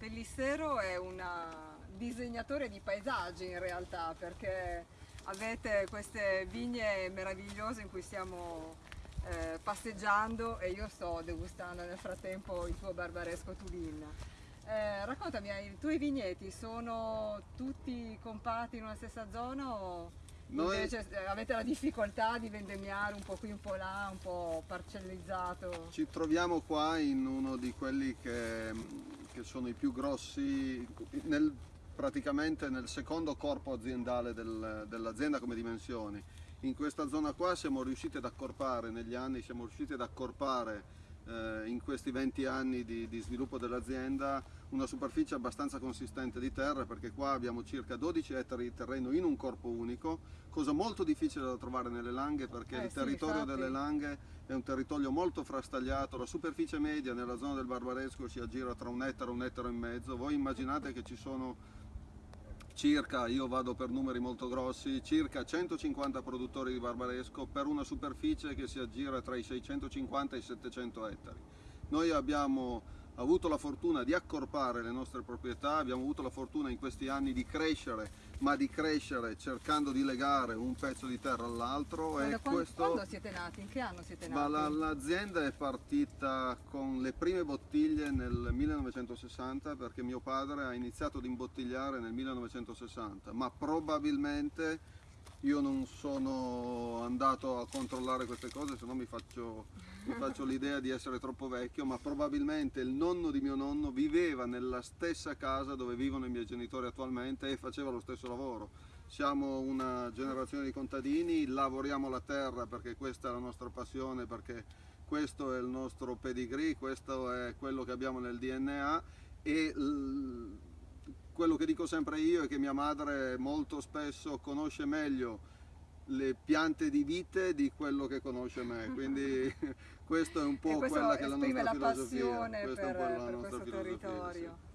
Pellissero è un disegnatore di paesaggi in realtà perché avete queste vigne meravigliose in cui stiamo eh, passeggiando e io sto degustando nel frattempo il tuo barbaresco Tudin. Eh, raccontami, i tuoi vigneti sono tutti compatti in una stessa zona o Noi... invece eh, avete la difficoltà di vendemmiare un po' qui, un po' là, un po' parcellizzato? Ci troviamo qua in uno di quelli che che sono i più grossi, nel, praticamente nel secondo corpo aziendale del, dell'azienda come dimensioni. In questa zona qua siamo riusciti ad accorpare negli anni, siamo riusciti ad accorpare eh, in questi 20 anni di, di sviluppo dell'azienda una superficie abbastanza consistente di terra perché qua abbiamo circa 12 ettari di terreno in un corpo unico, cosa molto difficile da trovare nelle langhe perché eh, il territorio delle langhe è un territorio molto frastagliato, la superficie media nella zona del Barbaresco si aggira tra un ettaro e un ettaro e mezzo, voi immaginate che ci sono circa, io vado per numeri molto grossi, circa 150 produttori di barbaresco per una superficie che si aggira tra i 650 e i 700 ettari. Noi abbiamo avuto la fortuna di accorpare le nostre proprietà, abbiamo avuto la fortuna in questi anni di crescere, ma di crescere cercando di legare un pezzo di terra all'altro. Quando, questo... quando siete nati? In che anno siete nati? L'azienda è partita con le prime bottiglie nel 1960 perché mio padre ha iniziato ad imbottigliare nel 1960, ma probabilmente io non sono andato a controllare queste cose, se no mi faccio, faccio l'idea di essere troppo vecchio, ma probabilmente il nonno di mio nonno viveva nella stessa casa dove vivono i miei genitori attualmente e faceva lo stesso lavoro. Siamo una generazione di contadini, lavoriamo la terra perché questa è la nostra passione, perché questo è il nostro pedigree, questo è quello che abbiamo nel DNA e quello che dico sempre io è che mia madre molto spesso conosce meglio le piante di vite di quello che conosce me, quindi questo è un po' quella che è la nostra la filosofia. passione per, per questo filosofia, territorio. Sì.